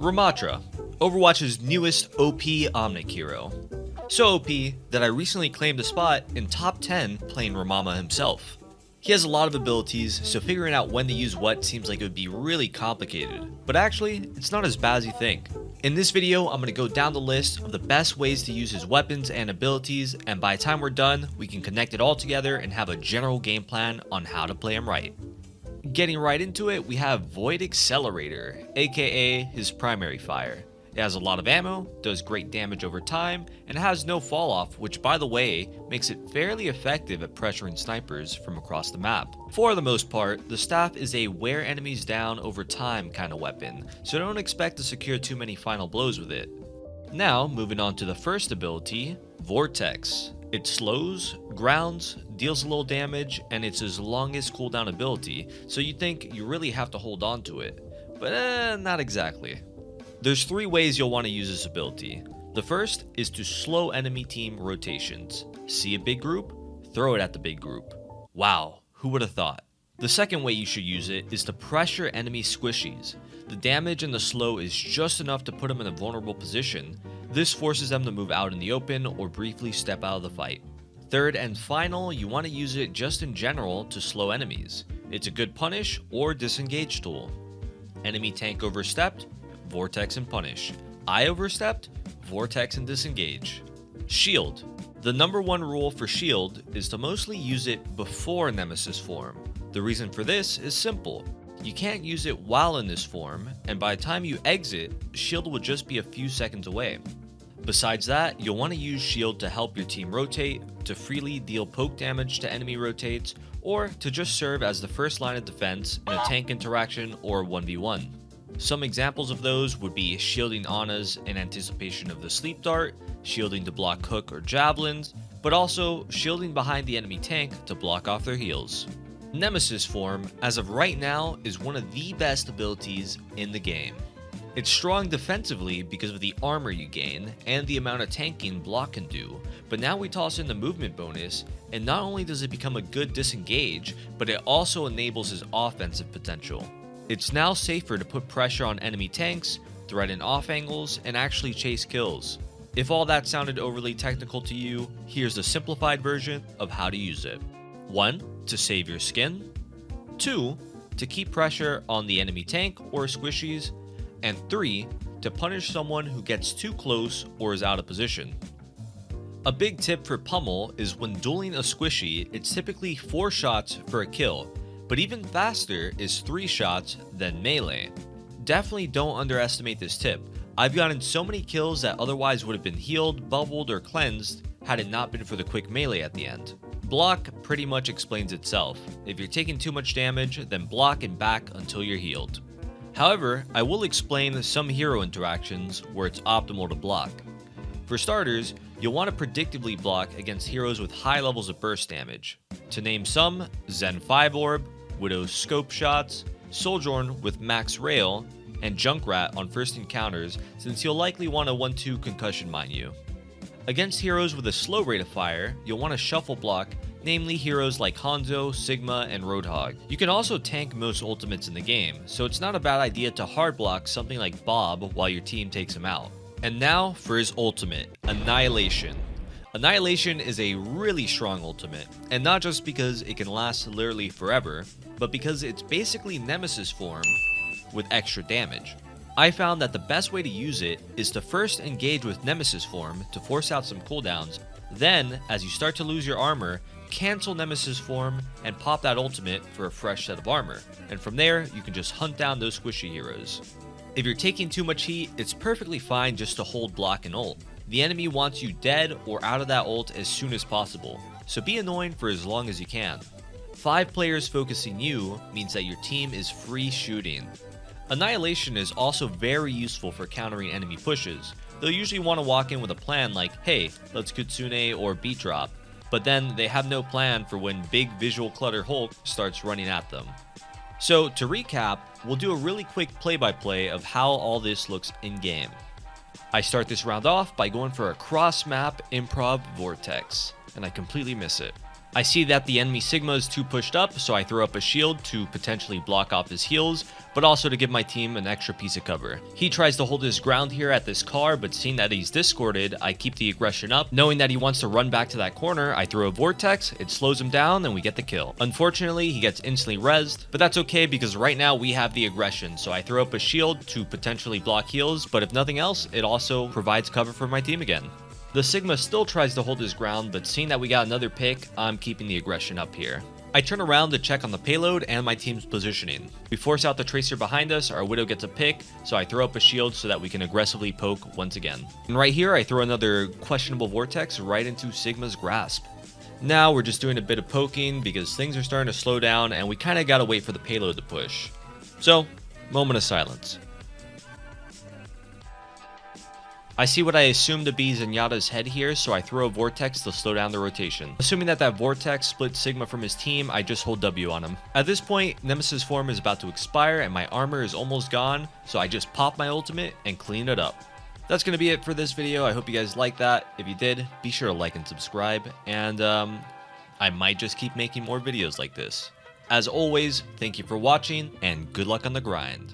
Ramattra, Overwatch's newest OP Omnic hero. So OP that I recently claimed a spot in top 10 playing Ramattra himself. He has a lot of abilities, so figuring out when to use what seems like it would be really complicated, but actually, it's not as bad as you think. In this video, I'm going to go down the list of the best ways to use his weapons and abilities, and by the time we're done, we can connect it all together and have a general game plan on how to play him right. Getting right into it, we have Void Accelerator, aka his primary fire. It has a lot of ammo, does great damage over time, and has no fall off, which by the way, makes it fairly effective at pressuring snipers from across the map. For the most part, the staff is a wear enemies down over time kind of weapon, so don't expect to secure too many final blows with it. Now, moving on to the first ability, Vortex. It slows, grounds, deals a little damage, and it's his longest cooldown ability, so you think you really have to hold on to it. But eh, not exactly. There's three ways you'll want to use this ability. The first is to slow enemy team rotations. See a big group? Throw it at the big group. Wow, who would have thought? The second way you should use it is to pressure enemy squishies. The damage and the slow is just enough to put them in a vulnerable position. This forces them to move out in the open or briefly step out of the fight. Third and final, you want to use it just in general to slow enemies. It's a good punish or disengage tool. Enemy tank overstepped, Vortex and Punish. I overstepped, Vortex and Disengage. Shield. The number one rule for Shield is to mostly use it before Nemesis form. The reason for this is simple. You can't use it while in this form, and by the time you exit, Shield will just be a few seconds away. Besides that, you'll want to use Shield to help your team rotate, to freely deal poke damage to enemy rotates, or to just serve as the first line of defense in a tank interaction or 1v1. Some examples of those would be shielding Ana's in anticipation of the sleep dart, shielding to block hook or javelins, but also shielding behind the enemy tank to block off their heals. Nemesis form, as of right now, is one of the best abilities in the game. It's strong defensively because of the armor you gain and the amount of tanking block can do, but now we toss in the movement bonus, and not only does it become a good disengage, but it also enables his offensive potential. It's now safer to put pressure on enemy tanks, threaten off angles, and actually chase kills. If all that sounded overly technical to you, here's the simplified version of how to use it. 1. To save your skin. 2. To keep pressure on the enemy tank or squishies. And 3. To punish someone who gets too close or is out of position. A big tip for Pummel is when dueling a squishy, it's typically 4 shots for a kill, but even faster is 3 shots than melee. Definitely don't underestimate this tip. I've gotten so many kills that otherwise would have been healed, bubbled, or cleansed had it not been for the quick melee at the end. Block pretty much explains itself. If you're taking too much damage, then block and back until you're healed. However, I will explain some hero interactions where it's optimal to block. For starters, you'll want to predictably block against heroes with high levels of burst damage. To name some, Zen 5 Orb, Widow's scope shots, Sojourn with max rail, and Junkrat on first encounters since you'll likely want to 1-2 concussion mine you. Against heroes with a slow rate of fire, you'll want to shuffle block, namely heroes like Hanzo, Sigma, and Roadhog. You can also tank most ultimates in the game, so it's not a bad idea to hard block something like Bob while your team takes him out. And now for his ultimate, Annihilation. Annihilation is a really strong ultimate, and not just because it can last literally forever, but because it's basically Nemesis form with extra damage. I found that the best way to use it is to first engage with Nemesis form to force out some cooldowns, then, as you start to lose your armor, cancel Nemesis form and pop that ultimate for a fresh set of armor, and from there, you can just hunt down those squishy heroes. If you're taking too much heat, it's perfectly fine just to hold block and ult. The enemy wants you dead or out of that ult as soon as possible, so be annoying for as long as you can. 5 players focusing you means that your team is free shooting. Annihilation is also very useful for countering enemy pushes. They'll usually want to walk in with a plan like, hey, let's Kitsune or beat drop, but then they have no plan for when big visual clutter Hulk starts running at them. So to recap, we'll do a really quick play-by-play -play of how all this looks in-game. I start this round off by going for a cross-map improv vortex, and I completely miss it. I see that the enemy Sigma is too pushed up, so I throw up a shield to potentially block off his heals, but also to give my team an extra piece of cover. He tries to hold his ground here at this car, but seeing that he's discorded, I keep the aggression up. Knowing that he wants to run back to that corner, I throw a vortex, it slows him down, and we get the kill. Unfortunately, he gets instantly rezzed, but that's okay because right now we have the aggression, so I throw up a shield to potentially block heals, but if nothing else, it also provides cover for my team again. The Sigma still tries to hold his ground, but seeing that we got another pick, I'm keeping the aggression up here. I turn around to check on the payload and my team's positioning. We force out the Tracer behind us, our Widow gets a pick, so I throw up a shield so that we can aggressively poke once again. And right here, I throw another questionable Vortex right into Sigma's grasp. Now we're just doing a bit of poking because things are starting to slow down and we kind of gotta wait for the payload to push. So, moment of silence. I see what I assume to be Zenyatta's head here, so I throw a Vortex to slow down the rotation. Assuming that that Vortex splits Sigma from his team, I just hold W on him. At this point, Nemesis form is about to expire and my armor is almost gone, so I just pop my ultimate and clean it up. That's going to be it for this video. I hope you guys liked that. If you did, be sure to like and subscribe, and um, I might just keep making more videos like this. As always, thank you for watching, and good luck on the grind.